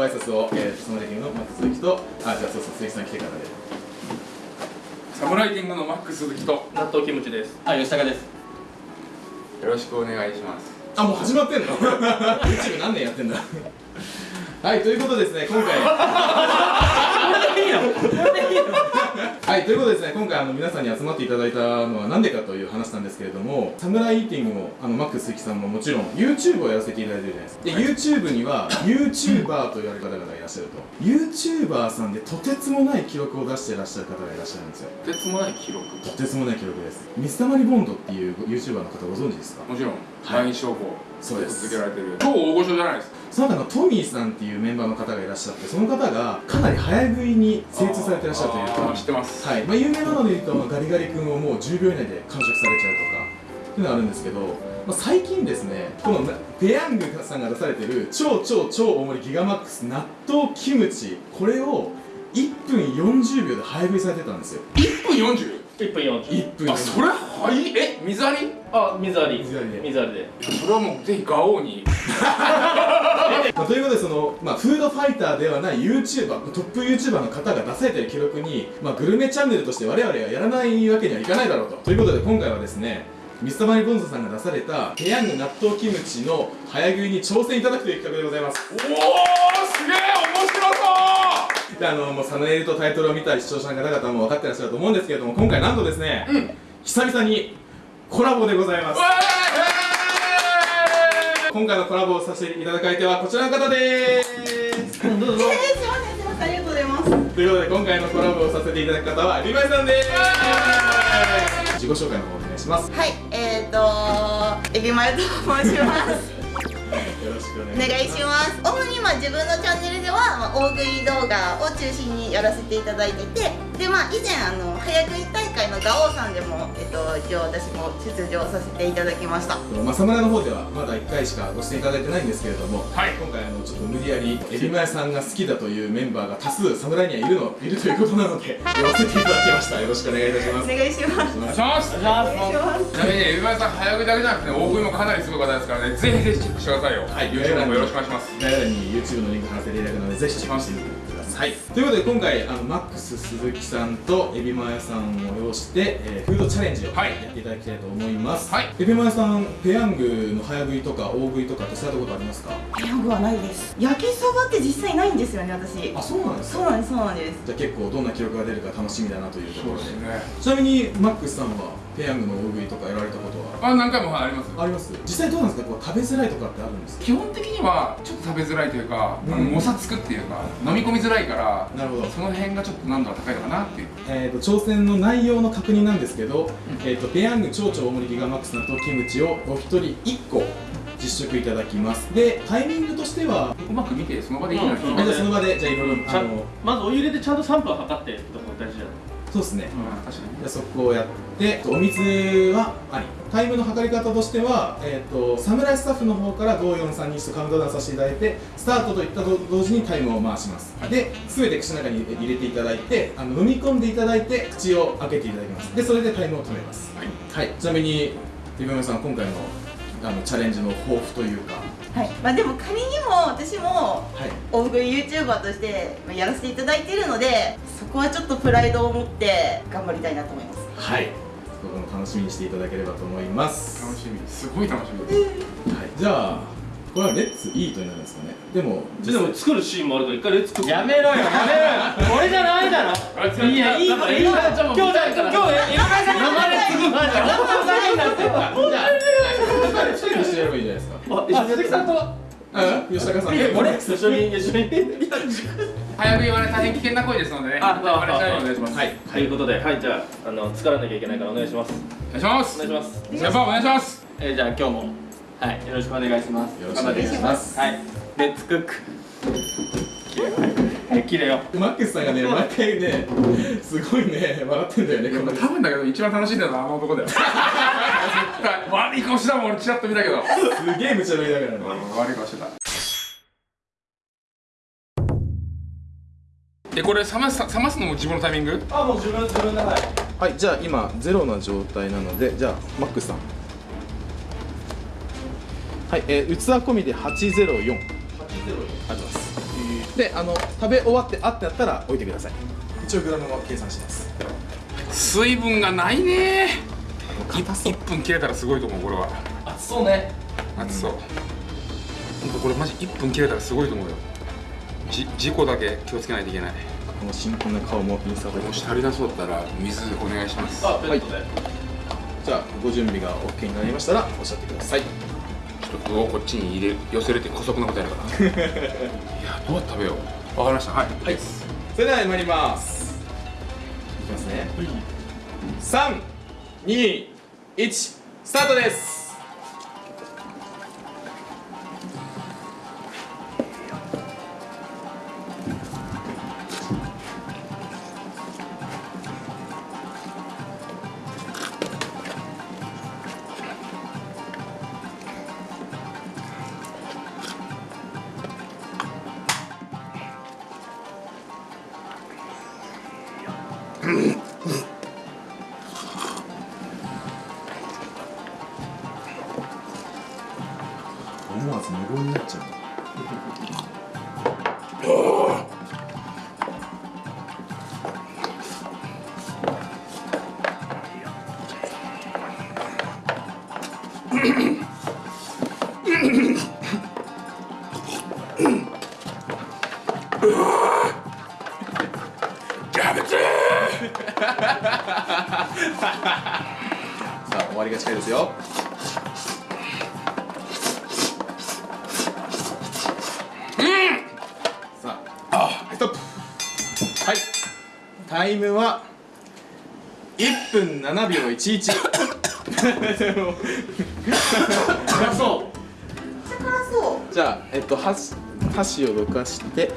ご挨拶を、えー、サムライティングのマックス鈴木とあじゃあそうそう鈴木さん来てからで。サムライティングのマックス鈴木と。よ納豆キムチです。あ吉高です。ろしくお願いします。あもう始まってんの？YouTube 何年やってんだ？はいということでですね今回 はいということでですね今回あの皆さんに集まっていただいたのは何でかという話なんですけれどもサムライイーティングもあのマックス鈴木さんももちろん YouTube をやらせていただいてるじゃないですか。で YouTube には YouTuber と言われる方々がいらっしゃると。YouTuber さんでとてつもない記録を出していらっしゃる方がいらっしゃるんですよ。とてつもない記録。とてつもない記録です。水溜りボンドっていう YouTuber の方ご存知ですか？もちろんはい。LINE 商法そうです。続けられてる超大御所じゃないですか。その中のトミーさんっていうメンバーの方がいらっしゃってその方がかなり早食いに精通されてらっしゃるというか。知ってます。はい。まあ、有名なので言うと、まあガリガリ君をもう10秒以内で完食されちゃうとかっていうのがあるんですけど、まあ、最近ですねこのペヤングさんが出されてる超超超大盛りギガマックス納豆キムチこれを1分40秒で早食いされてたんですよ。1分 40? 1分40 1分あそれはい。え水あり？あ水あり。水ありで。水ありで。それはもうぜひガオーに。まあ、ということでその、まあ、フードファイターではない YouTuber トップ YouTuber の方が出されている記録に、まあ、グルメチャンネルとして我々はやらないわけにはいかないだろうと。ということで今回はですねミスターマリボンズさんが出されたペヤング納豆キムチの早食いに挑戦いただくという企画でございます。おおすげえであのもうサムネイルとタイトルを見た視聴者の方々も分かってらっしゃると思うんですけれども今回なんとですね、うん久々にコラボでございます。わ今回のコラボをさせていただく相手はこちらの方です。どうぞえー、すいません、すいません、ありがとうございます。ということで今回のコラボをさせていただく方はリヴァイさんです。自己紹介の方お願いします。はい、えーと、エビマヨと申します。よろしくお願いしますします。主にまあ自分のチャンネルでは、まあ、大食い動画を中心にやらせていただいてて、でまあ以前あの早食い大ガオーさんでもえっと一応私も出場させていただきました。まあ、サムライの方ではまだ1回しかご出演いただいてないんですけれども、はい。今回あのちょっと無理やりエビマヤさんが好きだというメンバーが多数サムライにはいるのいるということなので呼ばせていただきました。よろしくお願いいたします。お願いします。お願いします。お願いします。ちなみにエビバイさん早食いだけじゃなくて大食いもかなりすごい方ですからねぜひぜひチェックしてくださいよ。はい。YouTube もよろしくお願いします。概要欄に YouTube のリンク貼らせていただくのでぜひチェックしてみてくださいということで今回あのマックス鈴木さんとエビマヤさんを要して、えーフードチャレンジをはい。やっていただきたいと思います、はい。エビマヤさんペヤングの早食いとか大食いとかってされたことありますか？ペヤングはないです。焼きそばって実際ないんですよね、私。あそうなんですか？そうなんです、そうなんです。じゃあ結構どんな記録が出るか楽しみだなというところで。ね。ちなみにマックスさんはペヤングの大食いとかやられたことはあ何回もありますあります？実際どうなんですか？こう食べづらいとかってあるんですか？基本的にはちょっと食べづらいというか、うん。あのもさつくっていうか飲み込みづらいからなるほど。その辺がちょっと難度が高いのかなっていう。えー、と挑戦の内容の確認なんですけど、えー、とペヤング超超大盛りギガマックス納豆キムチをお一人1個実食いただきます。でタイミングとしては？うまく見てその場でいいのに、うん。その場でじゃあいろいろまずお湯入れてちゃんと3分測ってってとこ大事じゃないそうですね。うん確かにじゃあそこをやってお水はあり。タイムの測り方としては、えー、と侍スタッフの方から同432とカウントダウンさせていただいてスタートといったと同時にタイムを回します。で全て口の中に入れていただいてあの飲み込んでいただいて口を開けていただきます。でそれでタイムを止めます。はい。はい、ちなみにさん今回のあのチャレンジの抱負というか。はい。まあでも仮にも私もはい。大食い YouTuber としてまあやらせていただいているのでそこはちょっとプライドを持って頑張りたいなと思います。はい。そこも楽しみにしていただければと思います。楽しみす。ごい楽しみです。はい、じゃあこれはレッツイートになるんですかね。でもでも作るシーンもあるから一回レッツやめろよやめろよ。俺じゃないだろ。いやいいからいいから今日だ今日今日生で継ぐ前じゃん本当になってるじゃあ2人にしてやればいいじゃないですかあ一緒さん？とあ吉高さん。え俺一緒に一緒に早食いはね大変危険な行為ですのでね。ああれしないようにお願いします。はい。ということではいじゃああの作らなきゃいけないからお願いします。お願いします。お願いします。先輩お願いします。えーじゃあ今日もはいよろしくお願いします。よろしくお願いします。はい。レッツクックきれいはいきれいよマックスさんがね 毎回ねすごいね笑ってんだよね多分だけど一番楽しんでるのはあの男だよ絶対悪い顔してたもん俺チラッと見たけど。すげえ無茶ぶりだからね。悪い顔してた。えこれ冷ます冷ますのも自分のタイミング？あもう自分自分だはいはいじゃあ今ゼロな状態なのでじゃあマックスさん。はい、えー、器込みで804 804りがとうございますであの食べ終わってあってなったら置いてください。一応グラムは計算します。水分がないね。硬そう。1分切れたらすごいと思うこれは。熱そうね。熱そう。ほんとこれマジ1分切れたらすごいと思うよ。じ事故だけ気をつけないといけない。この新婚な顔もインスタでもし足りなそうだったら水お願いします。あベッドで、じゃあご準備が OK になりましたらおっしゃってください具をこっちに入れ寄せるって姑息なことやるから。いやどうやって食べよう。わかりました。はい。はい。それでは参ります。いきますね。三二一スタートですはい。タイムは1分7秒11辛そう辛そうじゃあえっと箸箸をどかして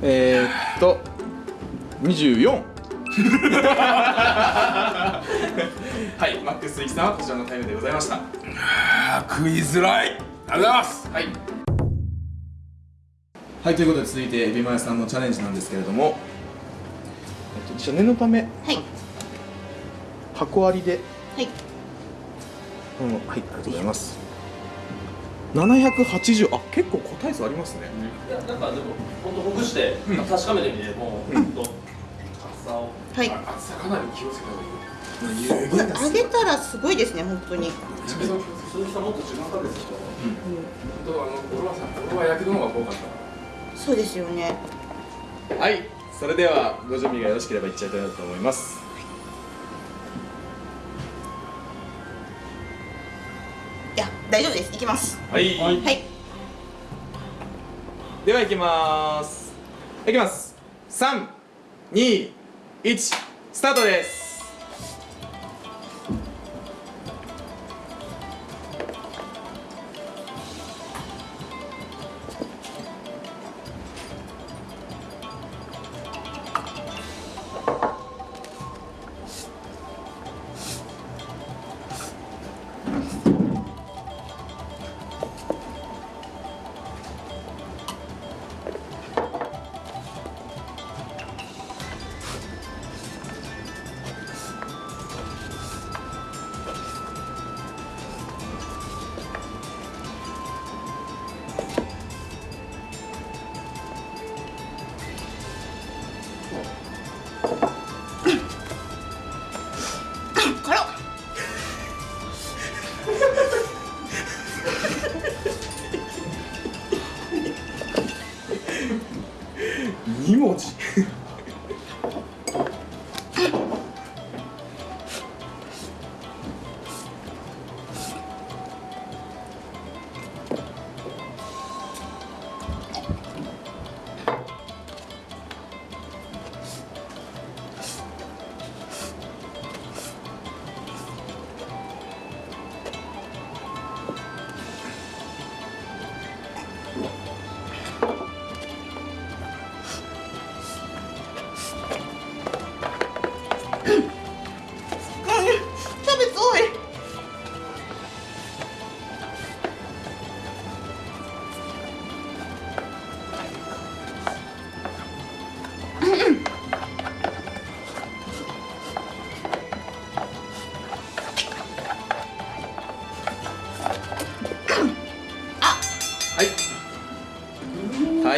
えー、っと24 はいマックス鈴木さんはこちらのタイムでございました。食いづらい。ありがとうございます。はいはいということで続いてエビマヨさんのチャレンジなんですけれども。えっとじゃあ念のため。はい。箱ありで。はい。うんはいありがとうございます。780あ結構個体数ありますね。いやなんかでも本当ほぐして、確かめてみてもう、ほんと。厚さを。はい。あ厚さかなり気をつけた方がいい。よ湯気が揚げたらすごいですね本当に。鈴木さんもっと時間かけてきた本当あの俺はさ俺はやけどの方が多かったそうですよね。はいそれではご準備がよろしければいっちゃいたいなと思います。いや大丈夫です。いきます。はい、はい。ではいきます。いきます。321スタートです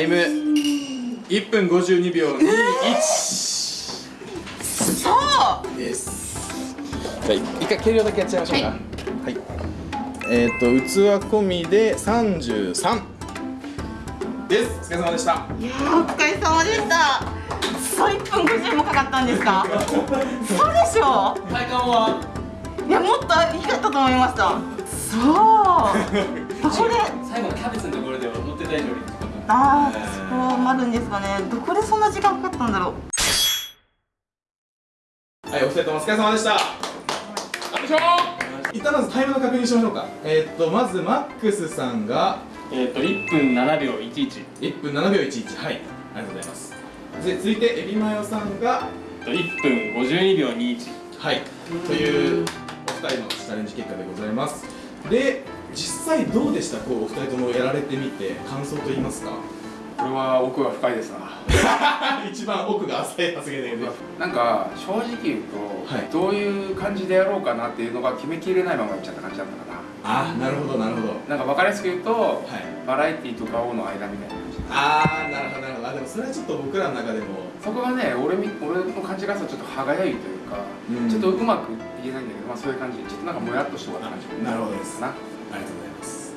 ム。1分52秒21そう。ですじゃあ一回計量だけやっちゃいましょうか。はい、えっ、と器込みで33です。お疲れ様でした。いやーお疲れ様でした。そう1分50もかかったんですか？そうでしょ？体感は？いやもっといかったと思いました。そう これ。最後のキャベツのところでは乗って大丈夫ですああそうなるんですかね。どこでそんな時間かかったんだろう。はいお二人ともお疲れ様でした。よいしょ一旦まずタイムの確認しましょうか。えっ、とまずマックスさんがえっと1分7秒11 1分7秒11はいありがとうございます。で続いてエビマヨさんが1分52秒21はいというお二人のチャレンジ結果でございます。で実際どうでした？こうお二人ともやられてみて感想と言いますか？これは奥が深いですな。一番奥が浅い発言でなんか正直言うと、はい。どういう感じでやろうかなっていうのが決めきれないままいっちゃった感じだったかあなるほどなるほど。ななんか分かりやすく言うと、はい。バラエティと顔の間みたいな感じああなるほどなるほど。あでもそれはちょっと僕らの中でも。そこがね俺み俺の感じがさちょっと歯がゆいというか、うん。ちょっとうまく言えないんだけど、まあ、そういう感じちょっとなんかもやっとして終わった感じな。るほどです。なありがとうございます。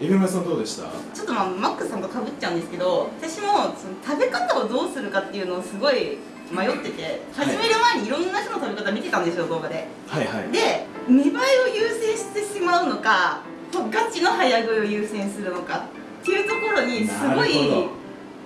エビマヨさんどうでした？ちょっとまあマックさんとかぶっちゃうんですけど私もその食べ方をどうするかっていうのをすごい迷ってて始める前にいろんな人の食べ方見てたんですよ動画で。はいはい。で見栄えを優先してしまうのかガチの早食いを優先するのかっていうところにすごなるいほ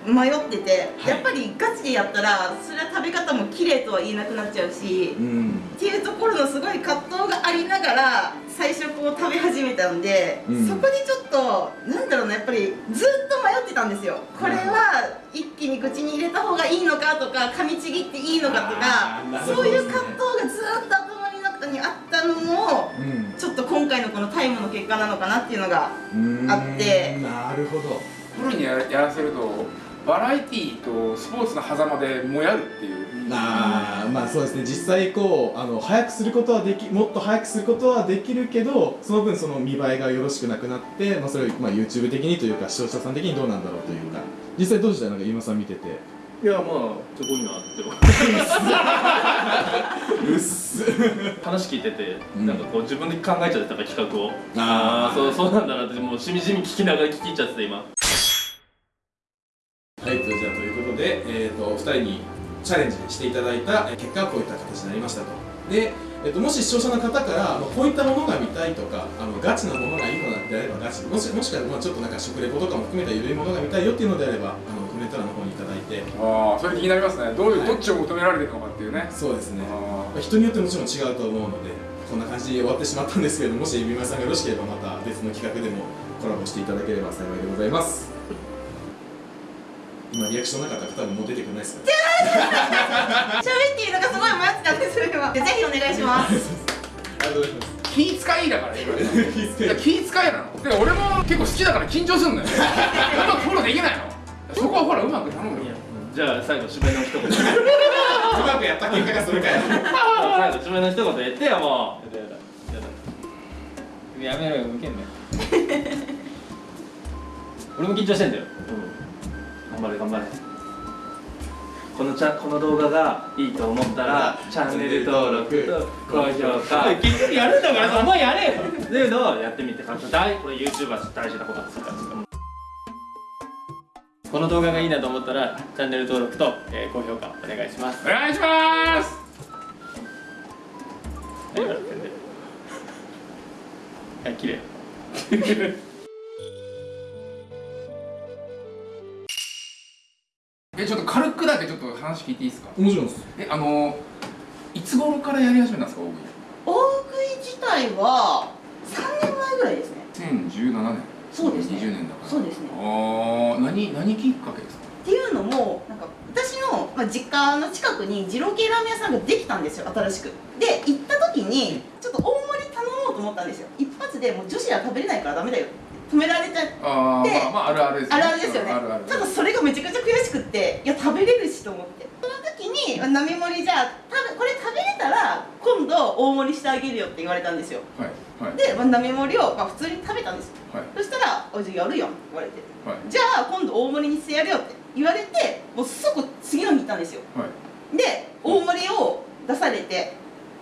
迷ってて、はい。やっぱりガチでやったらそれは食べ方も綺麗とは言えなくなっちゃうしうん。っていうところのすごい葛藤がありながら最初こう食べ始めたんで、うん。そこにちょっとなんだろうなやっぱりずっと迷ってたんですよ。これは一気に口に入れた方がいいのかとか噛みちぎっていいのかとかあーなるほどそういう葛藤がずっと頭の中にあったのもうん。ちょっと今回のこのタイムの結果なのかなっていうのがあって。なるほど。プロにややらせるとバラエティーとスポーツの狭間でもやるっていう。あーまあそうですね。実際こうあの早くすることはできもっと早くすることはできるけどその分その見栄えがよろしくなくなって、まあ、それを、まあ、YouTube 的にというか視聴者さん的にどうなんだろうというか。実際どうでした？なんか今さん見てて。いやまあすごいなってうっす。話聞いてて、うん。なんかこう自分で考えちゃってたから企画を。あー。そうそうなんだなってもうしみじみ聞きながら聞きちゃってて今人にチャレンジしていただいたえー結果はこういった形になりましたと。で、えー、ともし視聴者の方から、まあ、こういったものが見たいとかあのガチなものがいいのであればガチもしもしくは、まあ、ちょっとなんか食レポとかも含めた緩いものが見たいよっていうのであればあのコメント欄の方にいただいて。ああそれ気になりますね。どういう、はい。どっちを求められてるのかっていうね。そうですね、あまあ、人によってもちろん違うと思うのでこんな感じで終わってしまったんですけれどももしエビマヨさんがよろしければまた別の企画でもコラボしていただければ幸いでございます今リアクションなかったら多分もう出てくれないですから。喋っていいのかすごい迷ってたんですよ今でぜひお願いします。ありがとうございますー気使いだからいろいろ気いや気使いなの。で俺も結構好きだから緊張すんのよ。うまくフォローできないの。そこはほらうまく頼むよ。じゃあ最後締めの一言。うまくやった結果がそれかよ最後締めの一言言ってよもう。やだやだやだやめろよ。向けんなよ。俺も緊張してんだよ、頑張れ頑張れ。このチャこの動画がいいと思ったらチャンネル登録と高評価。結局やるんだからお前やれよ。っていうのをやってみて感想大これ YouTuber 大事なことですから。この動画がいいなと思ったらチャンネル登録と、えー高評価お願いします。お願いします。はい綺麗話聞いていいですか？もちろんです。えあのいつ頃からやり始めたんですか大食い？大食い自体は3年前ぐらいですね。2017年。そうですね。20年だから。そうですね。ああ何何きっかけですか？っていうのもなんか私の、まあ、実家の近くに二郎系ラーメン屋さんができたんですよ新しく。で行った時にちょっと大盛り頼もうと思ったんですよ。一発でもう女子は食べれないからダメだよ。って止められちゃってあまあまああるあるですあるあるですよね。ただそれがめちゃくちゃ悔しくっていや食べれるしと思って。その時にあ並盛りじゃあこれ食べれたら今度大盛りしてあげるよって言われたんですよ。はいはい。で、まあ、並盛りを、まあ、普通に食べたんですよ。はい。そしたら「あじやるやん」って言われて。はい「じゃあ今度大盛りにしてやるよ」って言われてもう即次の日行ったんですよ。はい。で大盛りを出されて。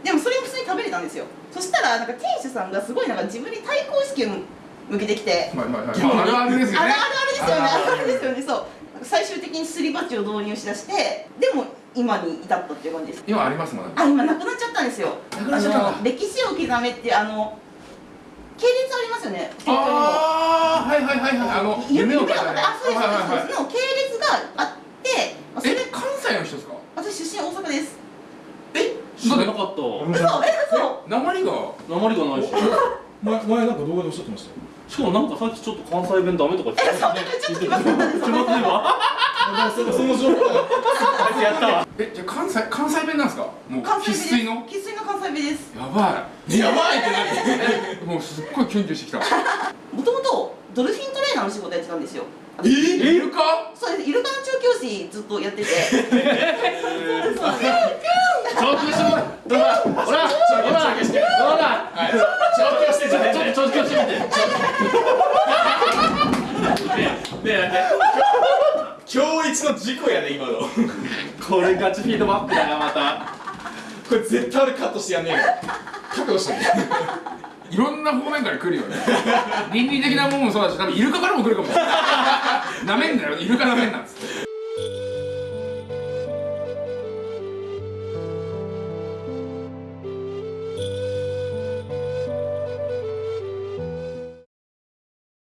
でもそれも普通に食べれたんですよ。そしたらなんか店主さんがすごいなんか自分に対抗意識を向けてきて。はいはいはいまあ あるあるですよね。あるあるですよね。そう。最終的にすり鉢を導入しだしてでも今に至ったっていう感じです。今ありますもんね。あ今なくなっちゃったんですよ。なくなっちゃったんだ。あの歴史を刻めってあの系列ありますよね。ああはいはいはいはい。あの夢を語るねあそうですはいはいはいそうです。の系列があってまあそれえ関西の人ですか？私出身大阪です。知らなかった。嘘。え嘘。鉛が？鉛がないし 前前なんか動画でおっしゃってましたよ。しかもなんかさっきちょっと関西弁ダメとか言ってえ そんなちょっと気まずかった。です気まずいわあそその情報。があいつやったわえじゃあ関西関西弁なんですか？もう関西生粋の？生粋の関西弁です。やばやばいってなっていもうすっごいキュンキュンしてきた。もともとドルフィントレーナーの仕事やってたんですよえ？いるかそうです。イルカの調教師ずっとやってて。そうですそうです。調教してもらどうだ？ほらほら。どうだはい調教してじゃねちょっと調教してみて。ねえねえね今日一の事故やで今の。えこれガチフィードバックだよまた。これ絶対俺カットしてやんねえよ。覚悟してねいろんな方面から来るよね。倫理的なものもそうだし多分イルカからも来るかも。しれないなめんなよ。イルカなめんなっつって。